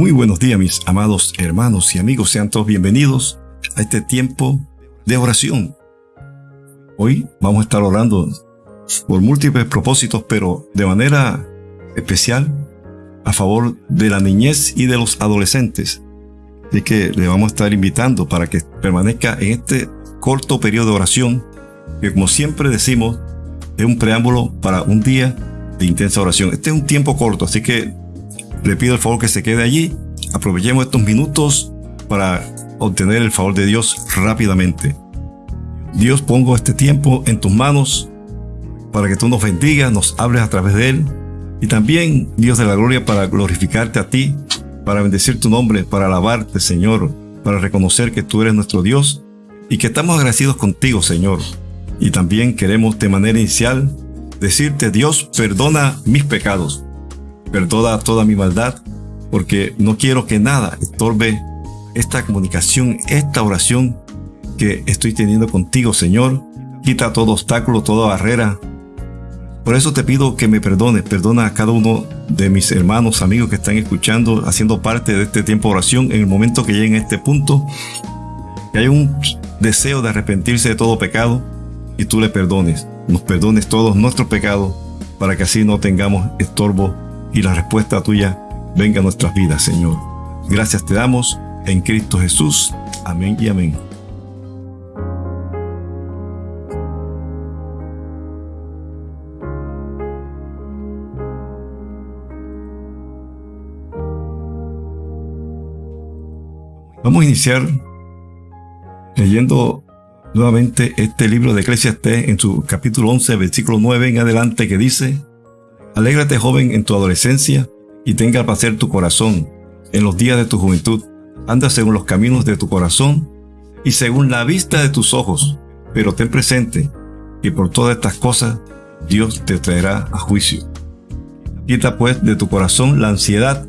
Muy buenos días mis amados hermanos y amigos, sean todos bienvenidos a este tiempo de oración. Hoy vamos a estar orando por múltiples propósitos, pero de manera especial a favor de la niñez y de los adolescentes. Así que le vamos a estar invitando para que permanezca en este corto periodo de oración, que como siempre decimos, es un preámbulo para un día de intensa oración. Este es un tiempo corto, así que le pido el favor que se quede allí. Aprovechemos estos minutos para obtener el favor de Dios rápidamente. Dios, pongo este tiempo en tus manos para que tú nos bendigas, nos hables a través de él. Y también, Dios de la gloria, para glorificarte a ti, para bendecir tu nombre, para alabarte, Señor, para reconocer que tú eres nuestro Dios y que estamos agradecidos contigo, Señor. Y también queremos de manera inicial decirte, Dios, perdona mis pecados perdona toda mi maldad, porque no quiero que nada estorbe esta comunicación, esta oración que estoy teniendo contigo, Señor. Quita todo obstáculo, toda barrera. Por eso te pido que me perdones, perdona a cada uno de mis hermanos, amigos que están escuchando, haciendo parte de este tiempo de oración en el momento que lleguen a este punto, que hay un deseo de arrepentirse de todo pecado y tú le perdones, nos perdones todos nuestros pecados para que así no tengamos estorbo y la respuesta tuya venga a nuestras vidas, Señor. Gracias te damos en Cristo Jesús. Amén y amén. Vamos a iniciar leyendo nuevamente este libro de Eclesiastes en su capítulo 11, versículo 9 en adelante que dice, Alégrate joven en tu adolescencia y tenga placer tu corazón en los días de tu juventud. Anda según los caminos de tu corazón y según la vista de tus ojos, pero ten presente que por todas estas cosas Dios te traerá a juicio. Quita pues de tu corazón la ansiedad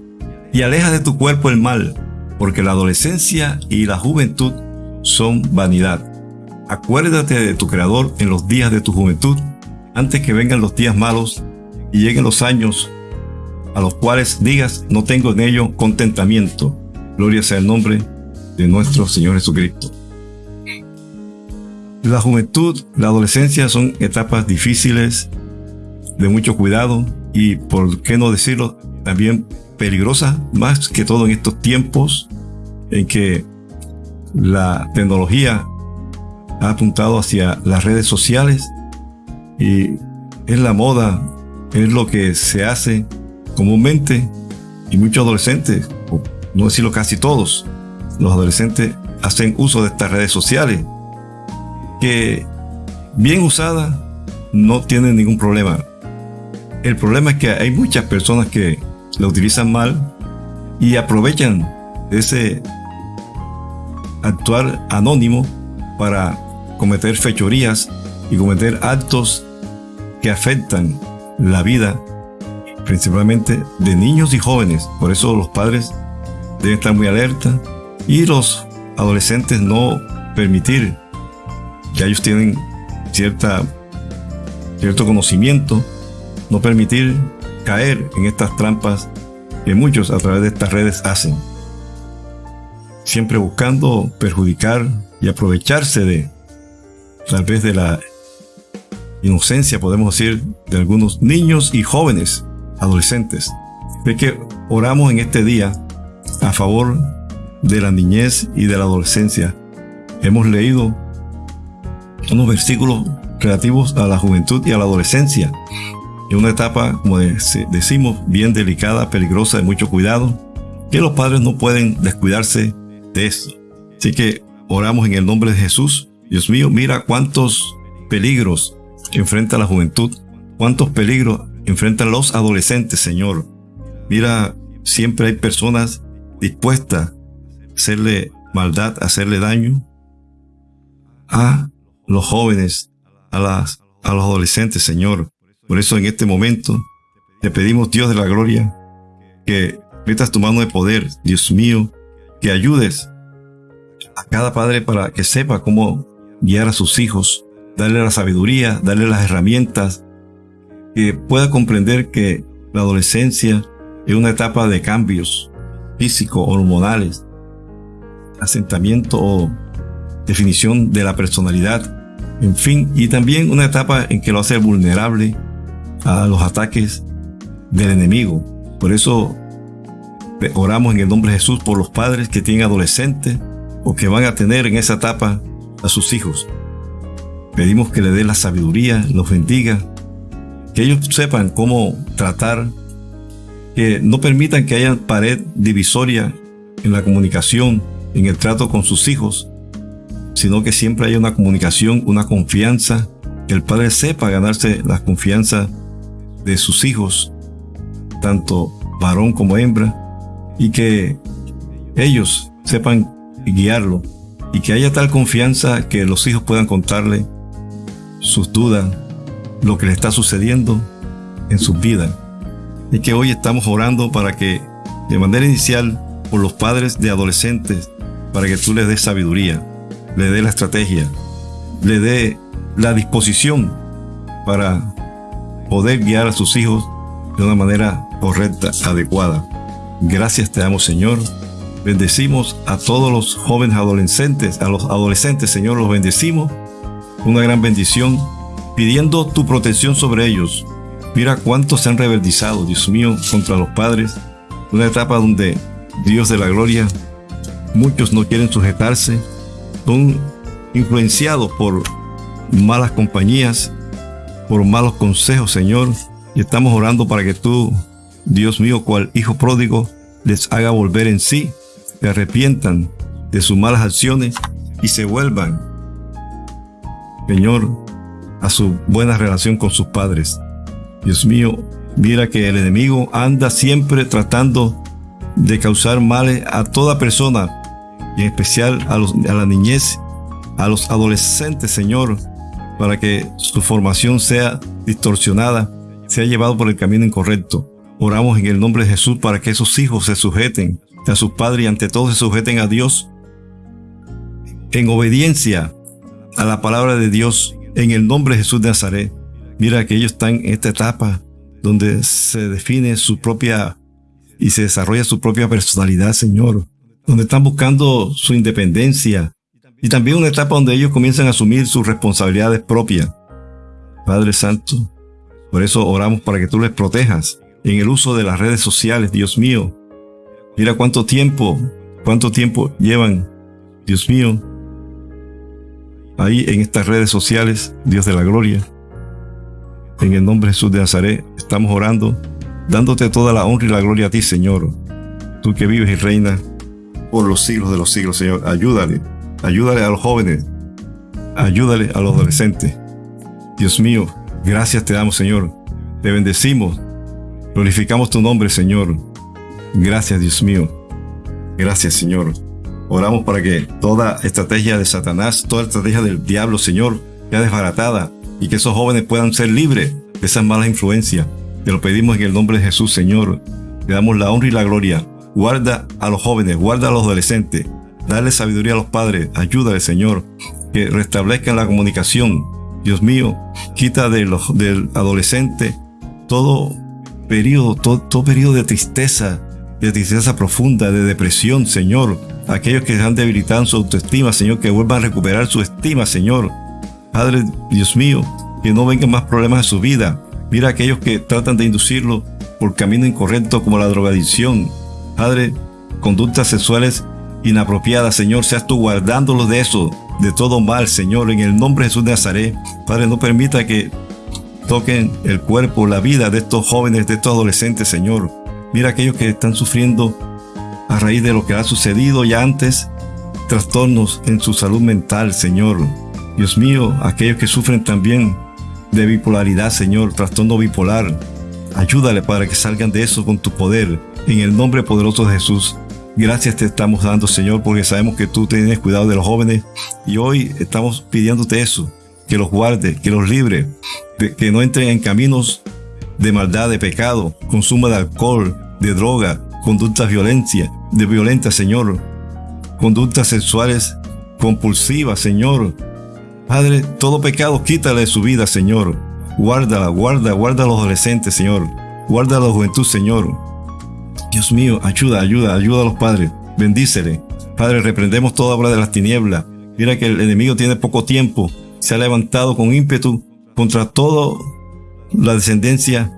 y aleja de tu cuerpo el mal, porque la adolescencia y la juventud son vanidad. Acuérdate de tu Creador en los días de tu juventud, antes que vengan los días malos y lleguen los años a los cuales digas, no tengo en ello contentamiento. Gloria sea el nombre de nuestro Señor Jesucristo. La juventud, la adolescencia son etapas difíciles, de mucho cuidado y, por qué no decirlo, también peligrosas, más que todo en estos tiempos en que la tecnología ha apuntado hacia las redes sociales y es la moda es lo que se hace comúnmente y muchos adolescentes, no decirlo casi todos, los adolescentes hacen uso de estas redes sociales que bien usadas no tienen ningún problema. El problema es que hay muchas personas que la utilizan mal y aprovechan ese actuar anónimo para cometer fechorías y cometer actos que afectan la vida, principalmente de niños y jóvenes. Por eso los padres deben estar muy alerta y los adolescentes no permitir, que ellos tienen cierta, cierto conocimiento, no permitir caer en estas trampas que muchos a través de estas redes hacen. Siempre buscando perjudicar y aprovecharse de tal vez de la inocencia, podemos decir, de algunos niños y jóvenes, adolescentes. De que oramos en este día a favor de la niñez y de la adolescencia. Hemos leído unos versículos relativos a la juventud y a la adolescencia. En una etapa, como decimos, bien delicada, peligrosa, de mucho cuidado, que los padres no pueden descuidarse de esto. Así que oramos en el nombre de Jesús. Dios mío, mira cuántos peligros enfrenta la juventud, cuántos peligros enfrentan los adolescentes, Señor. Mira, siempre hay personas dispuestas a hacerle maldad, a hacerle daño a los jóvenes, a, las, a los adolescentes, Señor. Por eso en este momento te pedimos, Dios de la gloria, que metas tu mano de poder, Dios mío, que ayudes a cada padre para que sepa cómo guiar a sus hijos, darle la sabiduría, darle las herramientas, que pueda comprender que la adolescencia es una etapa de cambios, físico, hormonales, asentamiento o definición de la personalidad, en fin, y también una etapa en que lo hace vulnerable a los ataques del enemigo. Por eso oramos en el nombre de Jesús por los padres que tienen adolescentes o que van a tener en esa etapa a sus hijos. Pedimos que le dé la sabiduría, los bendiga, que ellos sepan cómo tratar, que no permitan que haya pared divisoria en la comunicación, en el trato con sus hijos, sino que siempre haya una comunicación, una confianza, que el padre sepa ganarse la confianza de sus hijos, tanto varón como hembra, y que ellos sepan guiarlo y que haya tal confianza que los hijos puedan contarle sus dudas, lo que le está sucediendo en sus vidas. Y que hoy estamos orando para que, de manera inicial, por los padres de adolescentes, para que tú les des sabiduría, le dé la estrategia, le dé la disposición para poder guiar a sus hijos de una manera correcta, adecuada. Gracias te damos, Señor. Bendecimos a todos los jóvenes adolescentes, a los adolescentes, Señor, los bendecimos. Una gran bendición, pidiendo tu protección sobre ellos. Mira cuántos se han rebeldizado, Dios mío, contra los padres. Una etapa donde Dios de la gloria, muchos no quieren sujetarse, son influenciados por malas compañías, por malos consejos, Señor. Y estamos orando para que tú, Dios mío, cual hijo pródigo, les haga volver en sí, se arrepientan de sus malas acciones y se vuelvan, Señor, a su buena relación con sus padres. Dios mío, mira que el enemigo anda siempre tratando de causar males a toda persona y en especial a, a la niñez, a los adolescentes, Señor, para que su formación sea distorsionada, sea llevado por el camino incorrecto. Oramos en el nombre de Jesús para que esos hijos se sujeten a sus padres y ante todo se sujeten a Dios en obediencia a la palabra de Dios en el nombre de Jesús de Nazaret. Mira que ellos están en esta etapa donde se define su propia y se desarrolla su propia personalidad, Señor donde están buscando su independencia y también una etapa donde ellos comienzan a asumir sus responsabilidades propias. Padre Santo, por eso oramos para que tú les protejas en el uso de las redes sociales, Dios mío. Mira cuánto tiempo, cuánto tiempo llevan, Dios mío, ahí en estas redes sociales, Dios de la gloria. En el nombre de Jesús de Nazaret estamos orando, dándote toda la honra y la gloria a ti, Señor. Tú que vives y reinas por los siglos de los siglos, Señor. Ayúdale, ayúdale a los jóvenes, ayúdale a los adolescentes. Dios mío, gracias te damos, Señor. Te bendecimos, glorificamos tu nombre, Señor. Gracias, Dios mío. Gracias, Señor. Oramos para que toda estrategia de Satanás, toda estrategia del diablo, Señor, sea desbaratada y que esos jóvenes puedan ser libres de esas malas influencias. Te lo pedimos en el nombre de Jesús, Señor. Te damos la honra y la gloria Guarda a los jóvenes, guarda a los adolescentes. Dale sabiduría a los padres. Ayúdale, Señor, que restablezcan la comunicación. Dios mío, quita de los, del adolescente todo periodo, todo, periodo de tristeza, de tristeza profunda, de depresión, Señor. Aquellos que han debilitado su autoestima, Señor, que vuelvan a recuperar su estima, Señor. Padre, Dios mío, que no vengan más problemas en su vida. Mira a aquellos que tratan de inducirlo por camino incorrecto como la drogadicción, Padre, conductas sexuales inapropiadas, Señor, seas tú guardándolos de eso, de todo mal, Señor, en el nombre de Jesús de Nazaret. Padre, no permita que toquen el cuerpo, la vida de estos jóvenes, de estos adolescentes, Señor. Mira aquellos que están sufriendo a raíz de lo que ha sucedido ya antes, trastornos en su salud mental, Señor. Dios mío, aquellos que sufren también de bipolaridad, Señor, trastorno bipolar. Ayúdale para que salgan de eso con tu poder en el nombre poderoso de Jesús, gracias te estamos dando, Señor, porque sabemos que tú tienes cuidado de los jóvenes y hoy estamos pidiéndote eso, que los guarde, que los libre, que no entren en caminos de maldad, de pecado, consumo de alcohol, de droga, conductas violencia, de violenta, Señor, conductas sexuales compulsivas, Señor. Padre, todo pecado quítale de su vida, Señor. Guárdala, guarda, guarda a los adolescentes, Señor. Guarda a la juventud, Señor. Dios mío, ayuda, ayuda, ayuda a los padres. Bendícele. Padre, reprendemos toda obra de las tinieblas. Mira que el enemigo tiene poco tiempo. Se ha levantado con ímpetu contra toda la descendencia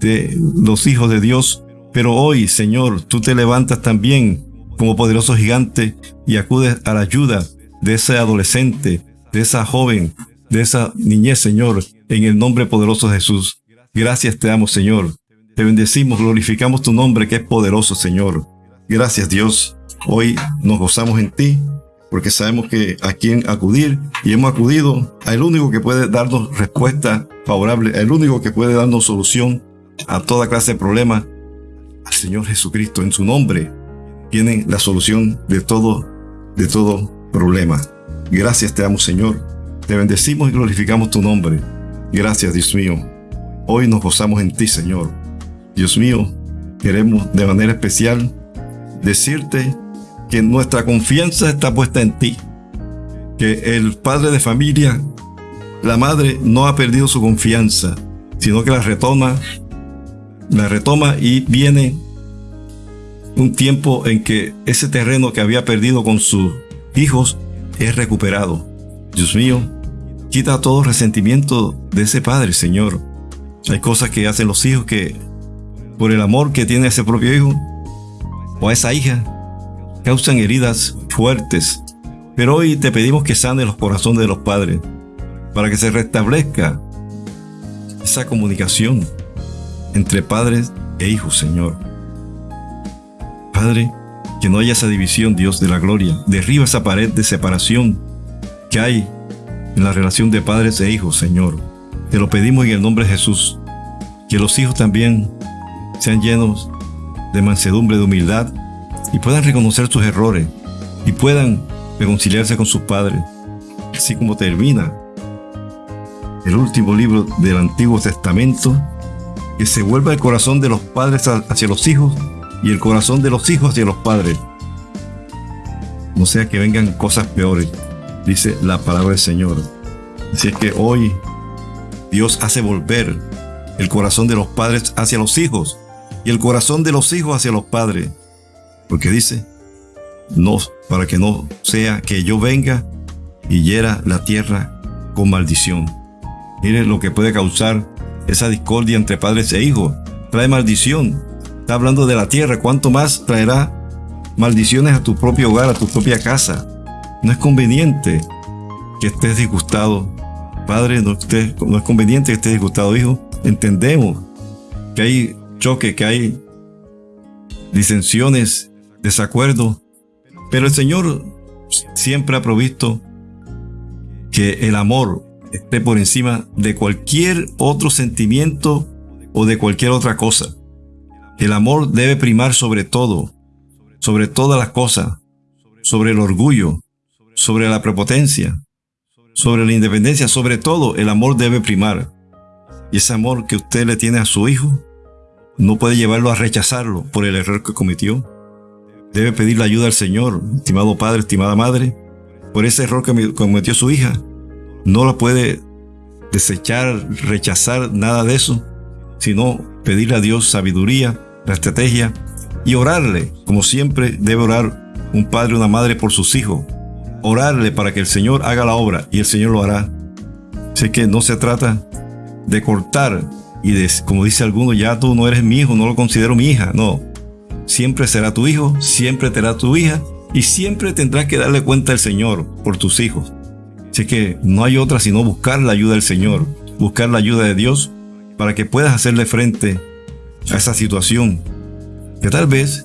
de los hijos de Dios. Pero hoy, Señor, tú te levantas también como poderoso gigante y acudes a la ayuda de ese adolescente, de esa joven, de esa niñez, Señor, en el nombre poderoso de Jesús. Gracias te damos, Señor. Te bendecimos, glorificamos tu nombre que es poderoso, Señor. Gracias, Dios. Hoy nos gozamos en ti porque sabemos que a quién acudir y hemos acudido al único que puede darnos respuesta favorable, el único que puede darnos solución a toda clase de problemas, al Señor Jesucristo. En su nombre tiene la solución de todo, de todo problema. Gracias te damos, Señor. Te bendecimos y glorificamos tu nombre. Gracias, Dios mío. Hoy nos gozamos en ti, Señor. Dios mío, queremos de manera especial decirte que nuestra confianza está puesta en ti. Que el padre de familia, la madre, no ha perdido su confianza, sino que la retoma, la retoma y viene un tiempo en que ese terreno que había perdido con sus hijos es recuperado. Dios mío, quita todo resentimiento de ese padre, Señor. Hay cosas que hacen los hijos que, por el amor que tiene ese propio hijo o a esa hija, causan heridas fuertes. Pero hoy te pedimos que sane los corazones de los padres, para que se restablezca esa comunicación entre padres e hijos, Señor. Padre, que no haya esa división, Dios de la gloria. Derriba esa pared de separación que hay en la relación de padres e hijos, Señor. Te lo pedimos en el nombre de Jesús. Que los hijos también sean llenos de mansedumbre, de humildad y puedan reconocer sus errores y puedan reconciliarse con sus padres. Así como termina el último libro del Antiguo Testamento, que se vuelva el corazón de los padres hacia los hijos y el corazón de los hijos hacia los padres. No sea que vengan cosas peores, dice la palabra del Señor. Así es que hoy Dios hace volver el corazón de los padres hacia los hijos y el corazón de los hijos hacia los padres. Porque dice, no, para que no sea que yo venga y hiera la tierra con maldición. Mire lo que puede causar esa discordia entre padres e hijos. Trae maldición. Está hablando de la tierra, ¿cuánto más traerá maldiciones a tu propio hogar, a tu propia casa? No es conveniente que estés disgustado. Padre, no, no es conveniente que estés disgustado, hijo. Entendemos que hay choque, que hay disensiones, desacuerdo, pero el Señor siempre ha provisto que el amor esté por encima de cualquier otro sentimiento o de cualquier otra cosa. El amor debe primar sobre todo, sobre todas las cosas, sobre el orgullo, sobre la prepotencia, sobre la independencia, sobre todo el amor debe primar. Y ese amor que usted le tiene a su hijo no puede llevarlo a rechazarlo por el error que cometió. Debe pedir la ayuda al Señor, estimado padre, estimada madre, por ese error que cometió su hija. No lo puede desechar, rechazar, nada de eso, sino pedirle a Dios sabiduría, la estrategia y orarle, como siempre debe orar un padre o una madre por sus hijos. Orarle para que el Señor haga la obra y el Señor lo hará. Sé que no se trata de cortar y de, como dice alguno, ya tú no eres mi hijo, no lo considero mi hija. No, siempre será tu hijo, siempre será tu hija y siempre tendrás que darle cuenta al Señor por tus hijos. Sé que no hay otra sino buscar la ayuda del Señor, buscar la ayuda de Dios para que puedas hacerle frente a esa situación que tal vez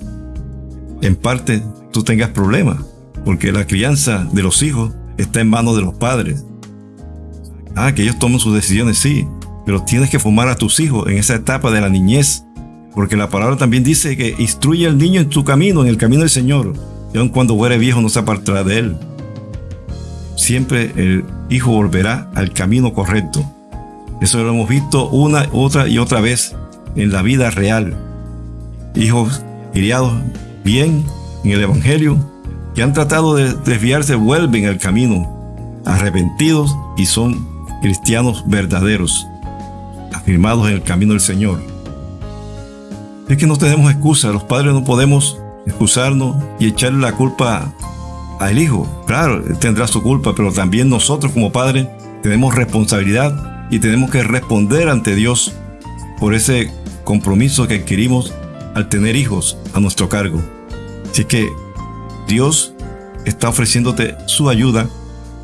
en parte tú tengas problemas, porque la crianza de los hijos está en manos de los padres. Ah, que ellos tomen sus decisiones, sí, pero tienes que formar a tus hijos en esa etapa de la niñez, porque la palabra también dice que instruye al niño en su camino, en el camino del Señor, y aun cuando fuere viejo no se apartará de él. Siempre el hijo volverá al camino correcto. Eso lo hemos visto una, otra y otra vez en la vida real. Hijos criados bien en el Evangelio, que han tratado de desviarse, vuelven al camino, arrepentidos y son cristianos verdaderos, afirmados en el camino del Señor. Es que no tenemos excusa, los padres no podemos excusarnos y echarle la culpa al hijo. Claro, tendrá su culpa, pero también nosotros como padres tenemos responsabilidad y tenemos que responder ante Dios por ese compromiso que adquirimos al tener hijos a nuestro cargo. Así que Dios está ofreciéndote su ayuda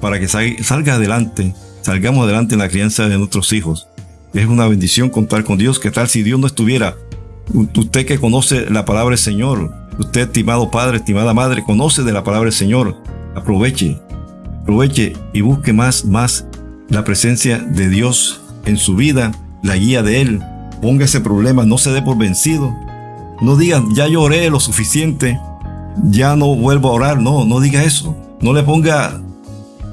para que salga adelante, salgamos adelante en la crianza de nuestros hijos. Es una bendición contar con Dios. ¿Qué tal si Dios no estuviera? Usted que conoce la palabra del Señor, usted estimado padre, estimada madre, conoce de la palabra del Señor. Aproveche, aproveche y busque más, más la presencia de Dios en su vida, la guía de Él. Ponga ese problema, no se dé por vencido. No diga, ya lloré lo suficiente, ya no vuelvo a orar. No, no diga eso. No le ponga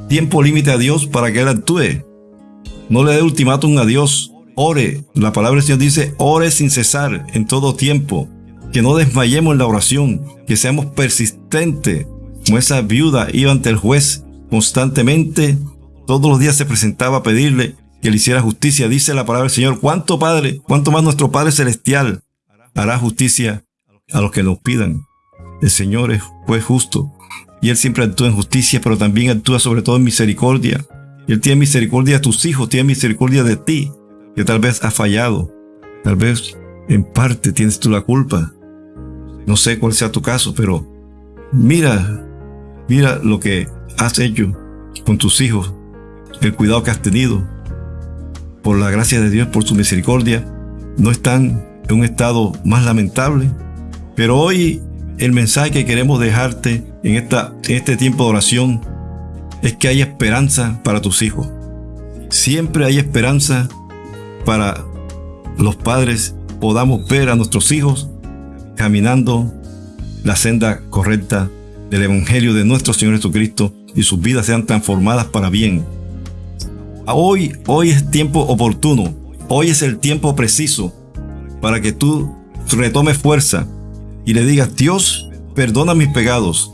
tiempo límite a Dios para que Él actúe. No le dé ultimátum a Dios. Ore. La palabra del Señor dice, ore sin cesar en todo tiempo. Que no desmayemos en la oración. Que seamos persistentes. Como esa viuda iba ante el juez constantemente. Todos los días se presentaba a pedirle que le hiciera justicia. Dice la palabra del Señor, ¿cuánto Padre? ¿Cuánto más nuestro Padre Celestial hará justicia a los que nos pidan? El Señor es justo y Él siempre actúa en justicia, pero también actúa sobre todo en misericordia. Él tiene misericordia de tus hijos, tiene misericordia de ti, que tal vez has fallado, tal vez en parte tienes tú la culpa. No sé cuál sea tu caso, pero mira, mira lo que has hecho con tus hijos, el cuidado que has tenido. Por la gracia de Dios, por su misericordia, no están en un estado más lamentable. Pero hoy el mensaje que queremos dejarte en, esta, en este tiempo de oración es que hay esperanza para tus hijos. Siempre hay esperanza para los padres podamos ver a nuestros hijos caminando la senda correcta del Evangelio de nuestro Señor Jesucristo y sus vidas sean transformadas para bien. Hoy, hoy es tiempo oportuno, hoy es el tiempo preciso para que tú retomes fuerza y le digas, Dios, perdona mis pecados.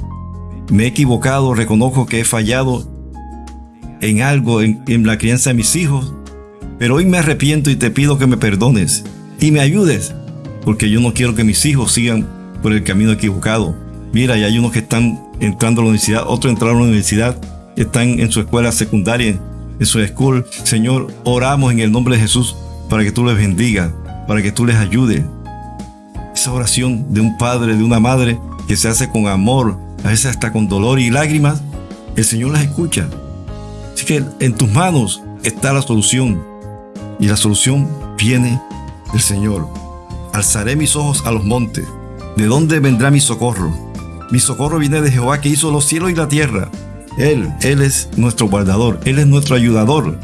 Me he equivocado, reconozco que he fallado en algo en, la crianza de mis hijos, pero hoy me arrepiento y te pido que me perdones y me ayudes, porque yo no quiero que mis hijos sigan por el camino equivocado. Mira, y hay unos que están entrando a la universidad, otros entraron a la universidad, están en su escuela secundaria, en su school. Señor, oramos en el nombre de Jesús para que tú les bendiga, para que tú les ayudes, esa oración de un padre, de una madre, que se hace con amor, a veces hasta con dolor y lágrimas, el Señor las escucha. Así que en tus manos está la solución. Y la solución viene del Señor. Alzaré mis ojos a los montes. ¿De dónde vendrá mi socorro? Mi socorro viene de Jehová que hizo los cielos y la tierra. Él, Él es nuestro guardador, Él es nuestro ayudador.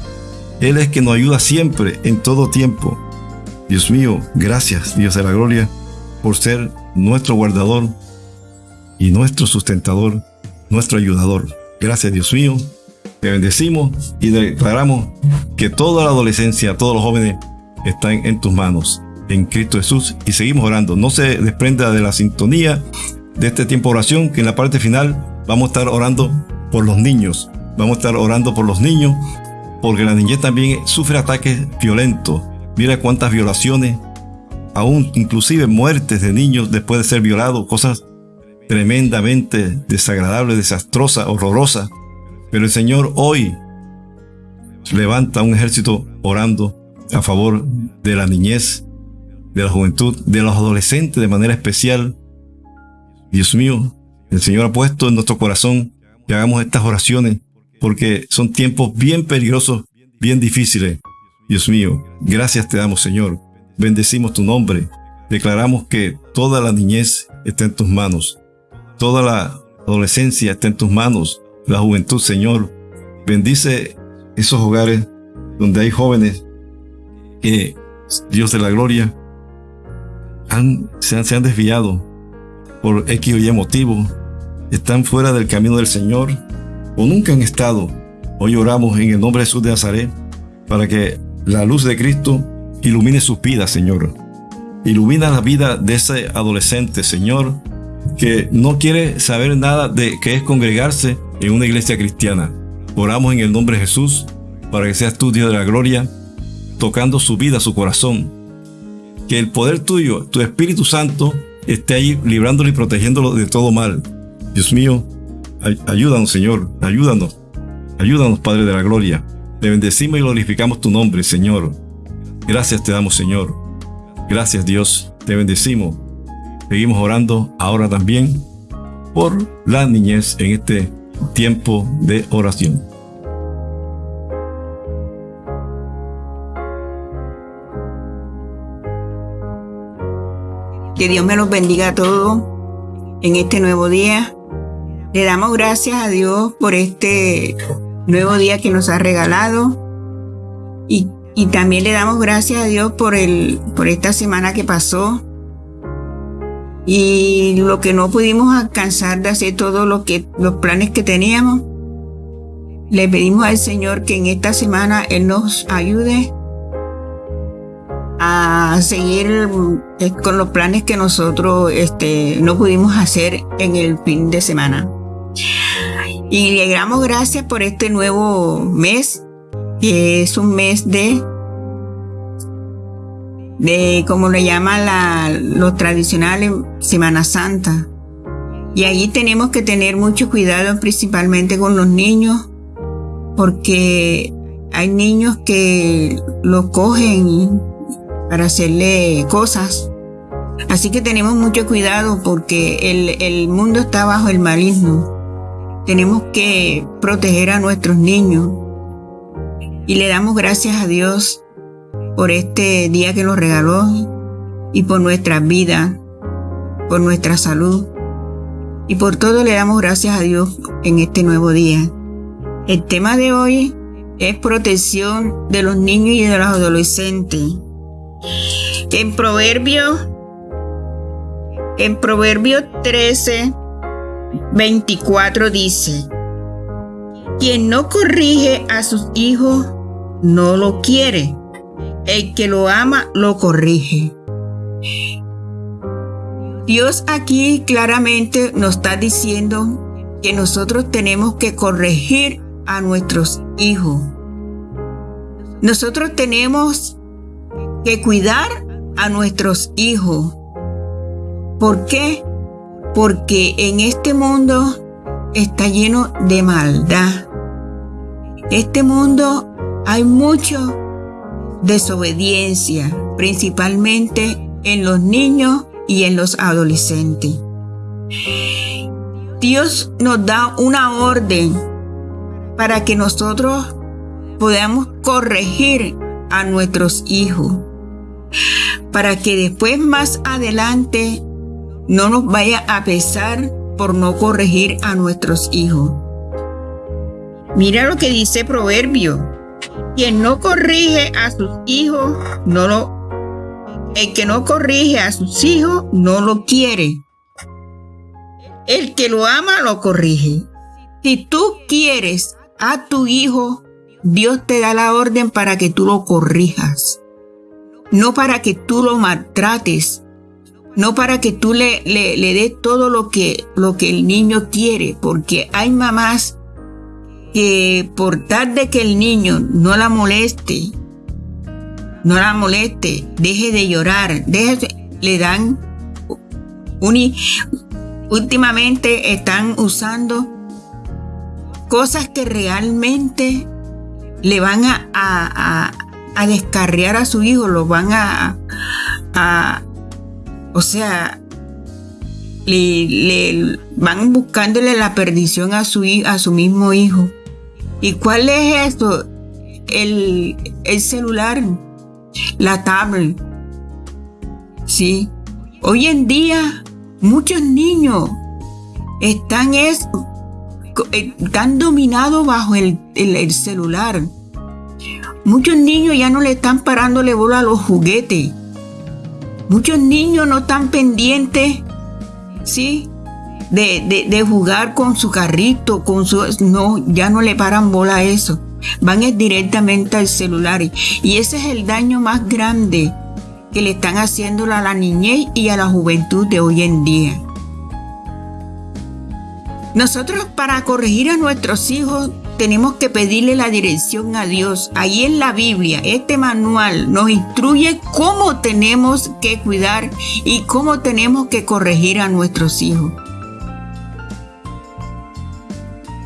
Él es que nos ayuda siempre, en todo tiempo. Dios mío, gracias, Dios de la gloria por ser nuestro guardador y nuestro sustentador, nuestro ayudador. Gracias Dios mío, te bendecimos y declaramos que toda la adolescencia, todos los jóvenes están en tus manos, en Cristo Jesús, y seguimos orando. No se desprenda de la sintonía de este tiempo de oración, que en la parte final vamos a estar orando por los niños. Vamos a estar orando por los niños, porque la niñez también sufre ataques violentos. Mira cuántas violaciones, aún inclusive muertes de niños después de ser violados, cosas tremendamente desagradables, desastrosas, horrorosas. Pero el Señor hoy levanta un ejército orando a favor de la niñez, de la juventud, de los adolescentes de manera especial. Dios mío, el Señor ha puesto en nuestro corazón que hagamos estas oraciones porque son tiempos bien peligrosos, bien difíciles. Dios mío, gracias te damos Señor bendecimos tu nombre. Declaramos que toda la niñez está en tus manos. Toda la adolescencia está en tus manos. La juventud, Señor. Bendice esos hogares donde hay jóvenes que, Dios de la gloria, se, han, desviado por X o Y motivo. Están fuera del camino del Señor o nunca han estado. Hoy oramos en el nombre de Jesús de Nazaret para que la luz de Cristo Ilumine sus vidas, Señor. Ilumina la vida de ese adolescente, Señor, que no quiere saber nada de qué es congregarse en una iglesia cristiana. Oramos en el nombre de Jesús para que seas tú, Dios de la gloria, tocando su vida, su corazón. Que el poder tuyo, tu Espíritu Santo, esté ahí librándolo y protegiéndolo de todo mal. Dios mío, ayúdanos, Señor, ayúdanos. Ayúdanos, Padre de la Gloria. Te bendecimos y glorificamos tu nombre, Señor. Gracias te damos, Señor. Gracias, Dios. Te bendecimos. Seguimos orando ahora también por la niñez en este tiempo de oración. Que Dios me los bendiga a todos en este nuevo día. Le damos gracias a Dios por este nuevo día que nos ha regalado. Y, también le damos gracias a Dios por, el, por esta semana que pasó. Y lo que no pudimos alcanzar de hacer todos lo que, los planes que teníamos. Le pedimos al Señor que en esta semana Él nos ayude a seguir eh, con los planes que nosotros este, no pudimos hacer en el fin de semana. Y le damos gracias por este nuevo mes, que es un mes de, de como le llaman la, los tradicionales, Semana Santa. Y allí tenemos que tener mucho cuidado, principalmente con los niños, porque hay niños que lo cogen para hacerle cosas. Así que tenemos mucho cuidado porque el, mundo está bajo el maligno. Tenemos que proteger a nuestros niños. Y le damos gracias a Dios por este día que nos regaló y por nuestra vida, por nuestra salud. Y por todo le damos gracias a Dios en este nuevo día. El tema de hoy es protección de los niños y de los adolescentes. En Proverbio, en Proverbio 13, 24 dice, quien no corrige a sus hijos no lo quiere, el que lo ama lo corrige. Dios aquí claramente nos está diciendo que nosotros tenemos que corregir a nuestros hijos. Nosotros tenemos que cuidar a nuestros hijos. ¿Por qué? Porque en este mundo está lleno de maldad. Este mundo hay mucho desobediencia, principalmente en los niños y en los adolescentes. Dios nos da una orden para que nosotros podamos corregir a nuestros hijos para que después más adelante no nos vaya a pesar por no corregir a nuestros hijos. Mira lo que dice Proverbio. Quien no corrige a sus hijos, no lo... El que no corrige a sus hijos, no lo quiere. El que lo ama, lo corrige. Si tú quieres a tu hijo, Dios te da la orden para que tú lo corrijas no para que tú lo maltrates, no para que tú le, le, le des todo lo que, lo que el niño quiere, porque hay mamás que por tal de que el niño no la moleste, no la moleste, deje de llorar, deje, le dan últimamente están usando cosas que realmente le van a descarriar a su hijo, lo van a, a o sea, le, van buscándole la perdición a su, a su mismo hijo. ¿Y cuál es esto? El, el celular, la tablet. Sí. Hoy en día muchos niños están, es, están dominados bajo el, el celular. Muchos niños ya no le están parándole bola a los juguetes. Muchos niños no están pendientes, ¿sí? De, de, jugar con su carrito, con su... No, ya no le paran bola a eso. Van directamente al celular. Y ese es el daño más grande que le están haciendo a la niñez y a la juventud de hoy en día. Nosotros para corregir a nuestros hijos tenemos que pedirle la dirección a Dios. Ahí en la Biblia, este manual nos instruye cómo tenemos que cuidar y cómo tenemos que corregir a nuestros hijos.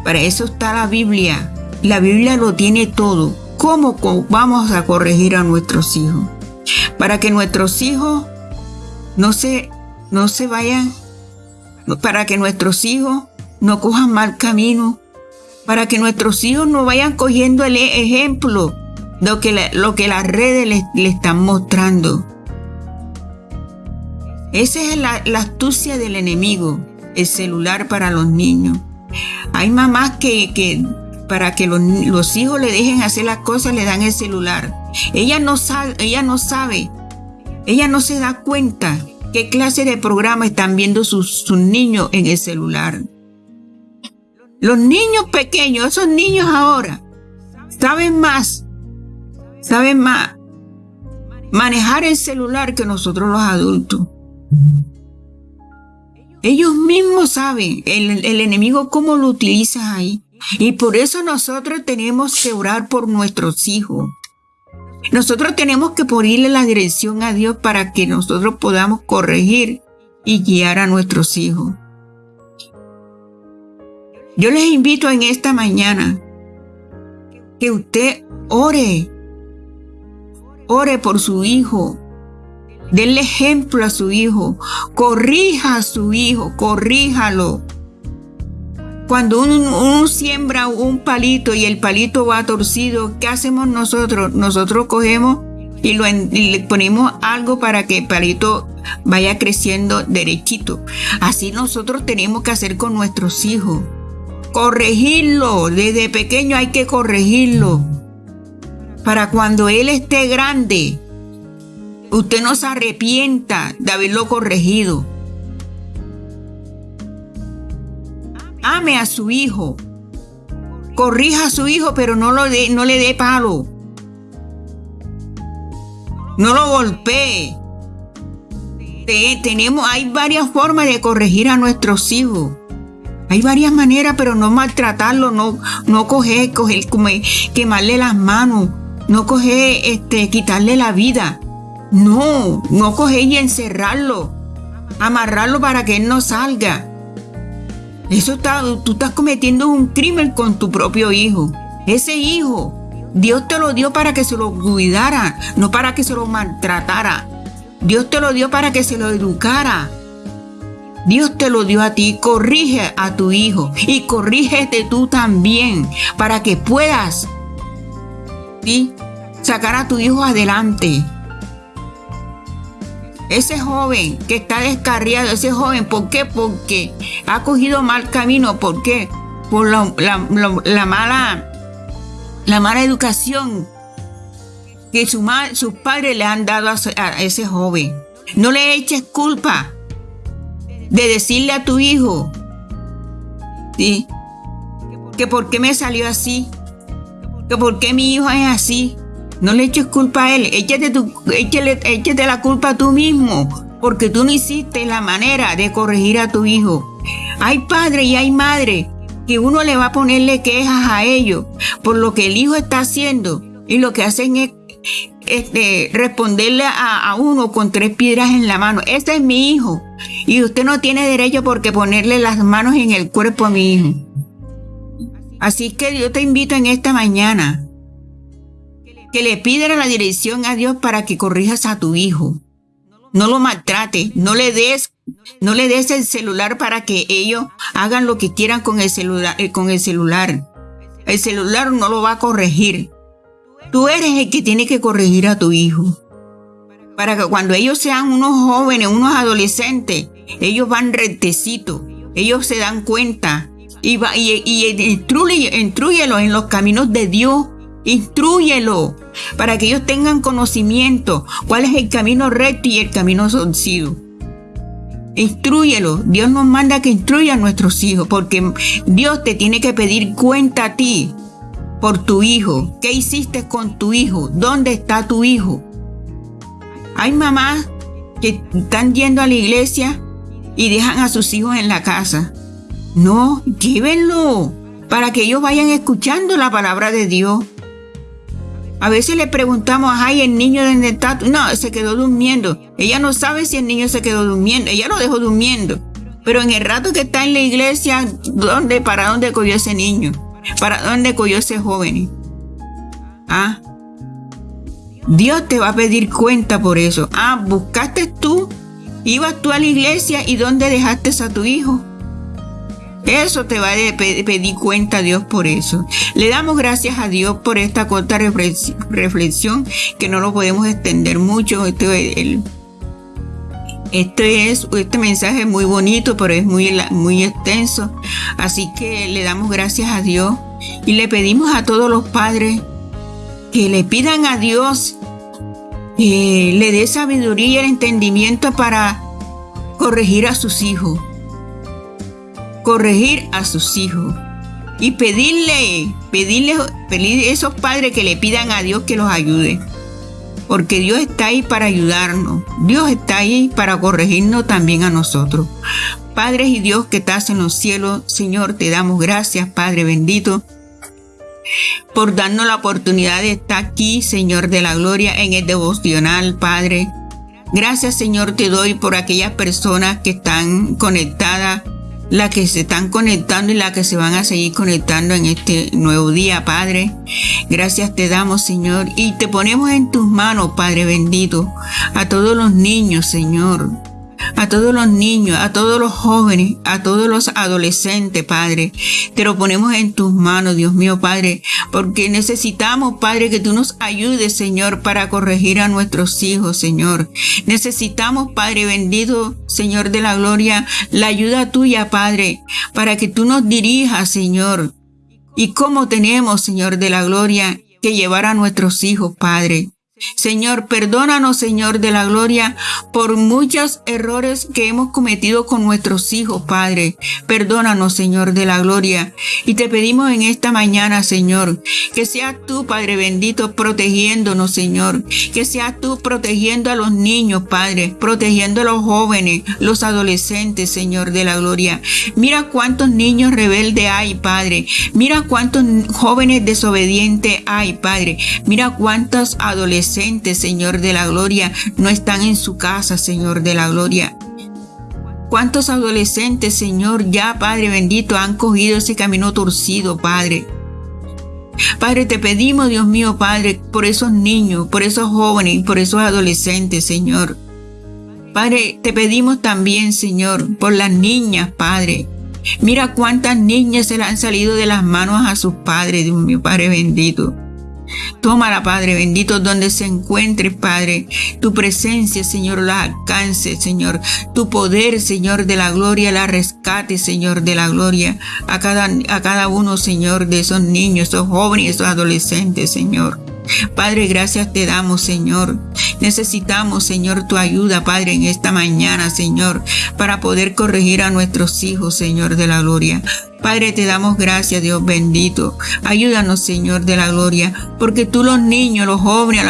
Para eso está la Biblia. La Biblia lo tiene todo. ¿Cómo vamos a corregir a nuestros hijos? Para que nuestros hijos no se, no se vayan, para que nuestros hijos no cojan mal camino, para que nuestros hijos no vayan cogiendo el ejemplo de lo que, lo que las redes le, están mostrando. Esa es la, astucia del enemigo, el celular para los niños. Hay mamás que, para que los, hijos le dejen hacer las cosas le dan el celular. Ella no sabe, ella no sabe, ella no se da cuenta qué clase de programa están viendo sus, sus niños en el celular. Los niños pequeños, esos niños ahora, saben más, saben más manejar el celular que nosotros los adultos. Ellos mismos saben el, enemigo cómo lo utiliza ahí. Y por eso nosotros tenemos que orar por nuestros hijos. Nosotros tenemos que ponerle la dirección a Dios para que nosotros podamos corregir y guiar a nuestros hijos. Yo les invito en esta mañana que usted ore, ore por su hijo, denle ejemplo a su hijo, corrija a su hijo, corríjalo. Cuando uno, siembra un palito y el palito va torcido, ¿qué hacemos nosotros? Nosotros cogemos y, y le ponemos algo para que el palito vaya creciendo derechito. Así nosotros tenemos que hacer con nuestros hijos corregirlo. Desde pequeño hay que corregirlo. Para cuando él esté grande, usted no se arrepienta de haberlo corregido. Ame a su hijo. Corrija a su hijo, pero no, lo no le dé palo. No lo golpee. tenemos, hay varias formas de corregir a nuestros hijos. Hay varias maneras, pero no maltratarlo, no, no coger, coger, quemarle las manos, no coger, este, quitarle la vida. No, no coger y encerrarlo, amarrarlo para que él no salga. Eso está, tú estás cometiendo un crimen con tu propio hijo. Ese hijo, Dios te lo dio para que se lo cuidara, no para que se lo maltratara. Dios te lo dio para que se lo educara. Dios te lo dio a ti, corrige a tu hijo y corrígete tú también para que puedas sacar a tu hijo adelante. Ese joven que está descarriado, ese joven, ¿por qué? Porque ha cogido mal camino, ¿por qué? Por la, mala, la mala educación que su, sus padres le han dado a, a ese joven. No le eches culpa de decirle a tu hijo, ¿sí? Que por qué me salió así, que por qué mi hijo es así. No le eches culpa a él, échate, tu, échate la culpa a tú mismo, porque tú no hiciste la manera de corregir a tu hijo. Hay padre y hay madre que uno le va a ponerle quejas a ellos por lo que el hijo está haciendo y lo que hacen es este, responderle a, uno con tres piedras en la mano. Este es mi hijo. Y usted no tiene derecho porque ponerle las manos en el cuerpo a mi hijo. Así que yo te invito en esta mañana que le pidan la dirección a Dios para que corrijas a tu hijo. No lo maltrate, no le des, no le des el celular para que ellos hagan lo que quieran con el eh, con el celular. El celular no lo va a corregir. Tú eres el que tiene que corregir a tu hijo. Para que cuando ellos sean unos jóvenes, unos adolescentes, ellos van rectecitos, ellos se dan cuenta y, va, y, instruyelo en los caminos de Dios. Instruyelo para que ellos tengan conocimiento cuál es el camino recto y el camino torcido. Instruyelo. Dios nos manda que instruya a nuestros hijos porque Dios te tiene que pedir cuenta a ti por tu hijo. ¿Qué hiciste con tu hijo? ¿Dónde está tu hijo? Hay mamás que están yendo a la iglesia y dejan a sus hijos en la casa. No, llévenlo para que ellos vayan escuchando la palabra de Dios. A veces le preguntamos, ay, el niño de está. No, se quedó durmiendo. Ella no sabe si el niño se quedó durmiendo. Ella lo dejó durmiendo. Pero en el rato que está en la iglesia, ¿dónde, para dónde cogió ese niño? ¿Para dónde cogió ese joven? Ah, Dios te va a pedir cuenta por eso. Ah, buscaste tú, ibas tú a la iglesia y dónde dejaste a tu hijo. Eso te va a pedir cuenta a Dios por eso. Le damos gracias a Dios por esta corta reflexión que no lo podemos extender mucho. Este, este, es este mensaje es muy bonito, pero es muy, muy extenso. Así que le damos gracias a Dios y le pedimos a todos los padres que le pidan a Dios que le dé sabiduría y entendimiento para corregir a sus hijos corregir a sus hijos y pedirle, pedirle, pedirle a esos padres que le pidan a Dios que los ayude. Porque Dios está ahí para ayudarnos. Dios está ahí para corregirnos también a nosotros. Padre y Dios que estás en los cielos, Señor, te damos gracias, Padre bendito, por darnos la oportunidad de estar aquí, Señor de la gloria, en el devocional, Padre. Gracias, Señor, te doy por aquellas personas que están conectadas la que se están conectando y la que se van a seguir conectando en este nuevo día, Padre. Gracias te damos, Señor, y te ponemos en tus manos, Padre bendito, a todos los niños, Señor a todos los niños, a todos los jóvenes, a todos los adolescentes, Padre. Te lo ponemos en tus manos, Dios mío, Padre, porque necesitamos, Padre, que tú nos ayudes, Señor, para corregir a nuestros hijos, Señor. Necesitamos, Padre bendito, Señor de la gloria, la ayuda tuya, Padre, para que tú nos dirijas, Señor. Y cómo tenemos, Señor de la gloria, que llevar a nuestros hijos, Padre. Señor, perdónanos, Señor de la gloria, por muchos errores que hemos cometido con nuestros hijos, Padre. Perdónanos, Señor de la gloria. Y te pedimos en esta mañana, Señor, que seas tú, Padre bendito, protegiéndonos, Señor. Que seas tú protegiendo a los niños, Padre, protegiendo a los jóvenes, los adolescentes, Señor de la gloria. Mira cuántos niños rebeldes hay, Padre. Mira cuántos jóvenes desobedientes hay, Padre. Mira cuántos adolescentes Señor de la gloria, no están en su casa, Señor de la gloria. ¿Cuántos adolescentes, Señor, ya, Padre bendito, han cogido ese camino torcido, Padre? Padre, te pedimos, Dios mío, Padre, por esos niños, por esos jóvenes por esos adolescentes, Señor. Padre, te pedimos también, Señor, por las niñas, Padre. Mira cuántas niñas se le han salido de las manos a sus padres, Dios mío, Padre bendito. Tómala, Padre bendito, donde se encuentre, Padre. Tu presencia, Señor, la alcance, Señor. Tu poder, Señor, de la gloria, la rescate, Señor, de la gloria. A cada, a cada uno, Señor, de esos niños, esos jóvenes, esos adolescentes, Señor. Padre, gracias te damos, Señor. Necesitamos, Señor, tu ayuda, Padre, en esta mañana, Señor, para poder corregir a nuestros hijos, Señor de la gloria. Padre, te damos gracias, Dios bendito. Ayúdanos, Señor de la gloria, porque tú los niños, los jóvenes,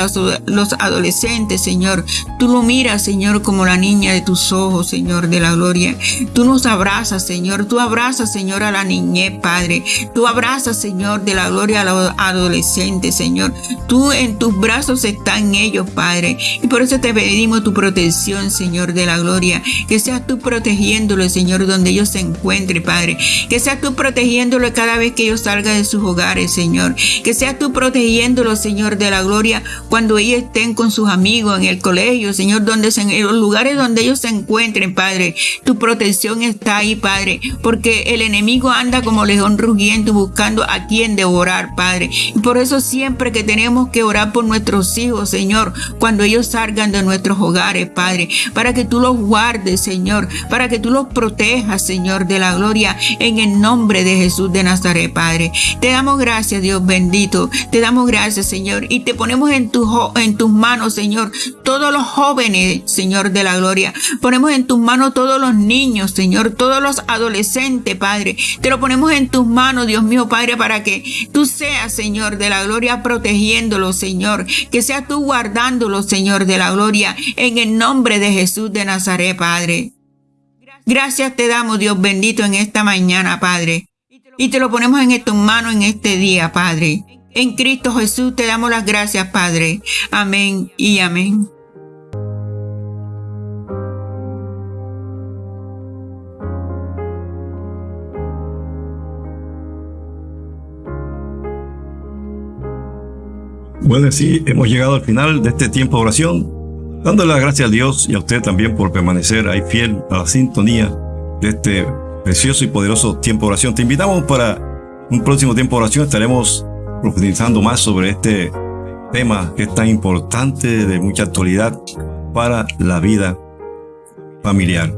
los, adolescentes, Señor, tú lo miras, Señor, como la niña de tus ojos, Señor de la gloria. Tú nos abrazas, Señor. Tú abrazas, Señor, a la niñez, Padre. Tú abrazas, Señor, de la gloria a los adolescentes, Señor. Tú en tus brazos están ellos, Padre. Y por eso te pedimos tu protección, Señor de la gloria. Que seas tú protegiéndolos, Señor, donde ellos se encuentren, Padre. Que seas tú protegiéndolo cada vez que ellos salgan de sus hogares, Señor. Que seas tú protegiéndolo, Señor, de la gloria cuando ellos estén con sus amigos en el colegio, Señor, donde en los lugares donde ellos se encuentren, Padre. Tu protección está ahí, Padre, porque el enemigo anda como león rugiendo buscando a quien devorar, Padre. Por eso siempre que tenemos que orar por nuestros hijos, Señor, cuando ellos salgan de nuestros hogares, Padre, para que tú los guardes, Señor, para que tú los protejas, Señor, de la gloria en el nombre nombre de Jesús de Nazaret, Padre. Te damos gracias, Dios bendito. Te damos gracias, Señor. Y te ponemos en, tu, en tus manos, Señor, todos los jóvenes, Señor de la gloria. Ponemos en tus manos todos los niños, Señor, todos los adolescentes, Padre. Te lo ponemos en tus manos, Dios mío, Padre, para que tú seas, Señor de la gloria, protegiéndolos, Señor. Que seas tú guardándolos, Señor de la gloria, en el nombre de Jesús de Nazaret, Padre. Gracias te damos, Dios bendito, en esta mañana, Padre. y te lo ponemos en tus manos en este día, Padre. En Cristo Jesús te damos las gracias, Padre. Amén y amén. Bueno, sí, hemos llegado al final de este tiempo de oración, dándole las gracias a Dios y a usted también por permanecer ahí fiel a la sintonía de este precioso y poderoso tiempo de oración. Te invitamos para un próximo tiempo de oración, estaremos profundizando más sobre este tema que es tan importante, de mucha actualidad para la vida familiar.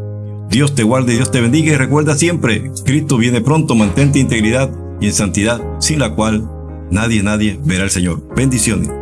Dios te guarde, Dios te bendiga y recuerda siempre, Cristo viene pronto, mantente integridad y en santidad, sin la cual nadie, nadie verá al Señor. Bendiciones.